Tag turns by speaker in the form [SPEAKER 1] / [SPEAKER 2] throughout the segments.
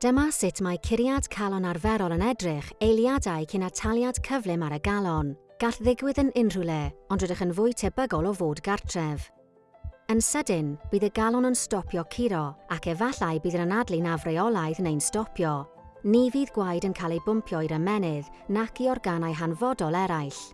[SPEAKER 1] Dyma sut mae curiad calon arferol yn edrych eiliadau cyn ataliad cyflym ar y galon. Gall ddigwydd yn unrhyw le, ond rydych yn fwy tebygol o fod gartref. Yn sydyn, bydd y galon yn stopio curo ac efallai bydd yn anadlu'n afreolaidd neu'n stopio. Ni fydd gwaed yn cael ei bwmpio i'r ymenydd nac i organau hanfodol eraill.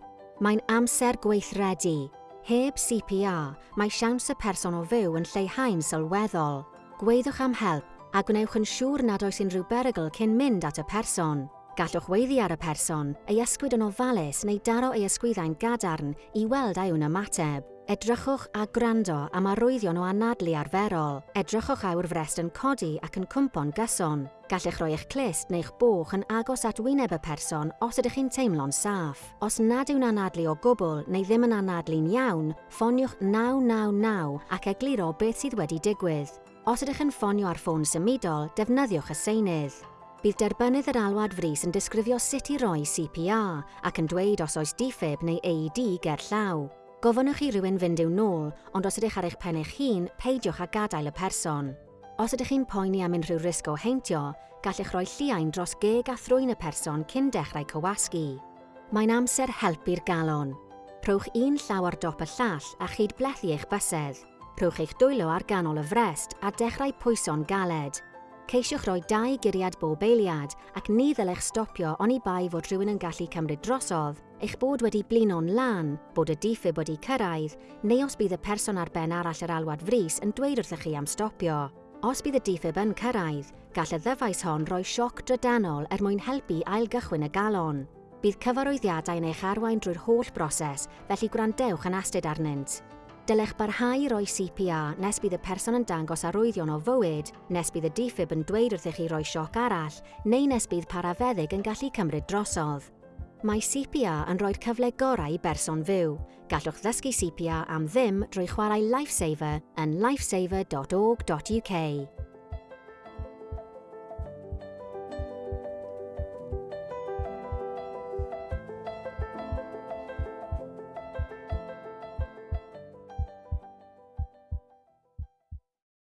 [SPEAKER 1] Mae'n amser gweithredu. Heb CPR, mae siawns y person o fyw yn lleihau'n sylweddol. Gweddwch am help a gwnewch yn siŵr nad oes unrhyw berygl cyn mynd at y person. Gallwch weiddi ar y person, ei ysgwyd yn ofalus neu daro ei ysgwyddau'n gadarn i weld ei yw'n ymateb. Edrychwch a gwrando am arwyddion o anadlu arferol. Edrychwch a frest yn codi ac yn cwmpo'n gyson. Gallech roi eich clist neu'ch boch yn agos at wyneb y person os ydych chi'n teimlo'n saff. Os nad yw'n anadlu o gwbl neu ddim yn anadlu'n iawn, ffoniwch 999 ac egluro beth sydd wedi digwydd. Os ydych yn ffonio ar ffôn symudol, defnyddiwch y seinydd. Bydd derbynydd yr alwad fris yn disgrifio sut i roi CPR ac yn dweud os oes diffyb neu AED ger llaw. Gofynnwch i rywun fynd i'w nôl, ond os ydych ar eich pen eich hun, peidiwch â gadael y person. Os ydych chi'n poeni am unrhyw risg o heintio, gallech roi lliain dros geg a thrwy'n y person cyn dechrau cywasgu. Mae'n amser helpu'r galon. Rhowch un llaw ar dop y llall a chyd blethu eich bysedd. Rhowch eich dwylo ar ganol y frest a dechrau pwyso'n galed. Ceisiwch roi dau guriad bob eiliad ac ni ddylech stopio oni bai fod rhywun yn gallu cymryd drosodd, eich bod wedi blino'n lan, bod y diffyb wedi cyrraedd, neu os bydd y person ar ben arall yr alwad fris yn dweud wrthych chi am stopio. Os bydd y diffyb yn cyrraedd, gall y ddyfais hon roi sioc drydanol er mwyn helpu ailgychwyn y galon. Bydd cyfarwyddiadau yn eich arwain drwy'r holl broses, felly gwrandewch yn astyd arnynt. Dylech barhau roi CPR nes bydd y person yn dangos arwyddion o fywyd, nes bydd y diffyb yn dweud wrth i chi roi sioc arall, neu nes bydd parafeddyg yn gallu cymryd drosodd. Mae CPR yn rhoi'r cyfle gorau i berson fyw. Gallwch ddysgu CPR am ddim drwy chwarae Lifesaver yn lifesaver.org.uk.